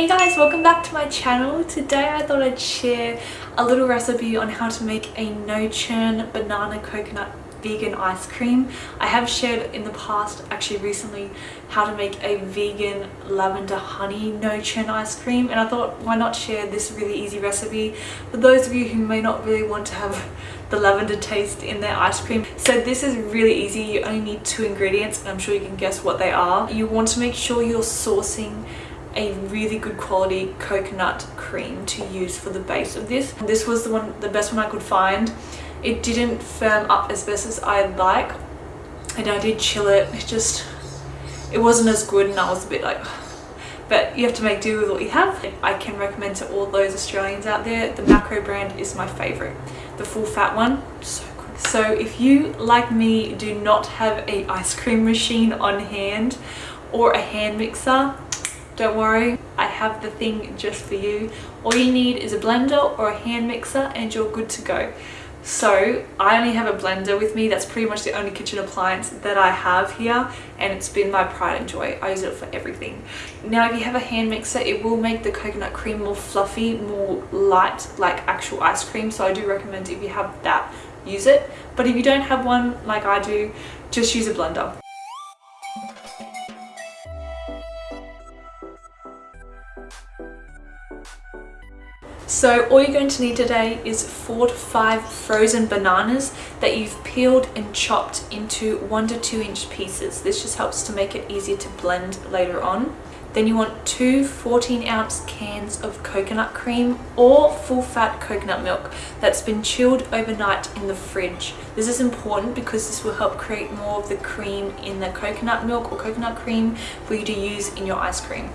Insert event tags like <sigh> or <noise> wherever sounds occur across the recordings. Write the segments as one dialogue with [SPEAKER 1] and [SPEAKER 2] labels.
[SPEAKER 1] Hey guys, welcome back to my channel. Today I thought I'd share a little recipe on how to make a no churn banana coconut vegan ice cream. I have shared in the past, actually recently, how to make a vegan lavender honey no churn ice cream and I thought why not share this really easy recipe for those of you who may not really want to have the lavender taste in their ice cream. So this is really easy. You only need two ingredients and I'm sure you can guess what they are. You want to make sure you're sourcing a really good quality coconut cream to use for the base of this. This was the one, the best one I could find. It didn't firm up as best as I'd like and I did chill it. It just, it wasn't as good and I was a bit like, <sighs> but you have to make do with what you have. I can recommend to all those Australians out there, the Macro brand is my favorite. The full fat one, so good. So if you, like me, do not have a ice cream machine on hand or a hand mixer, don't worry, I have the thing just for you. All you need is a blender or a hand mixer and you're good to go. So I only have a blender with me. That's pretty much the only kitchen appliance that I have here and it's been my pride and joy. I use it for everything. Now if you have a hand mixer, it will make the coconut cream more fluffy, more light like actual ice cream. So I do recommend if you have that, use it. But if you don't have one like I do, just use a blender. So all you're going to need today is four to five frozen bananas that you've peeled and chopped into one to two inch pieces. This just helps to make it easier to blend later on. Then you want two 14 ounce cans of coconut cream or full fat coconut milk that's been chilled overnight in the fridge. This is important because this will help create more of the cream in the coconut milk or coconut cream for you to use in your ice cream.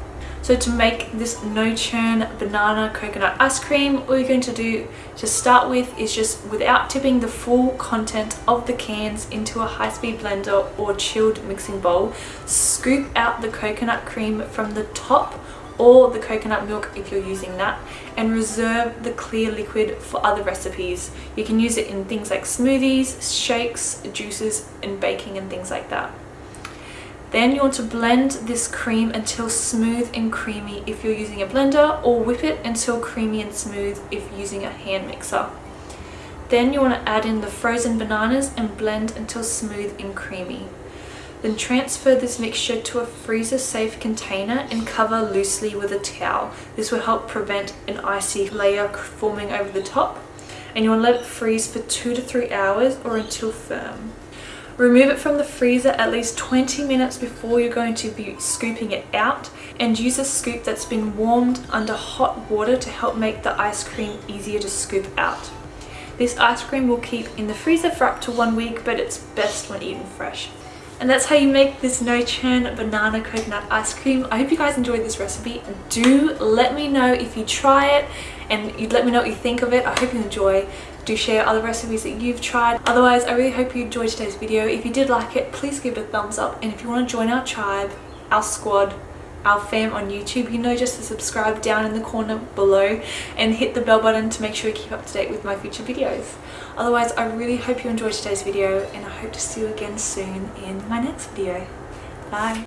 [SPEAKER 1] So to make this no churn banana coconut ice cream, all you're going to do to start with is just without tipping the full content of the cans into a high-speed blender or chilled mixing bowl, scoop out the coconut cream from the top or the coconut milk if you're using that and reserve the clear liquid for other recipes. You can use it in things like smoothies, shakes, juices and baking and things like that. Then you want to blend this cream until smooth and creamy if you're using a blender or whip it until creamy and smooth if using a hand mixer. Then you want to add in the frozen bananas and blend until smooth and creamy. Then transfer this mixture to a freezer safe container and cover loosely with a towel. This will help prevent an icy layer forming over the top. And you want to let it freeze for two to three hours or until firm. Remove it from the freezer at least 20 minutes before you're going to be scooping it out and use a scoop that's been warmed under hot water to help make the ice cream easier to scoop out. This ice cream will keep in the freezer for up to one week but it's best when eaten fresh. And that's how you make this no churn banana coconut ice cream. I hope you guys enjoyed this recipe. Do let me know if you try it and you let me know what you think of it. I hope you enjoy do share other recipes that you've tried otherwise i really hope you enjoyed today's video if you did like it please give it a thumbs up and if you want to join our tribe our squad our fam on YouTube, you know just to subscribe down in the corner below and hit the bell button to make sure you keep up to date with my future videos. Otherwise, I really hope you enjoyed today's video and I hope to see you again soon in my next video. Bye!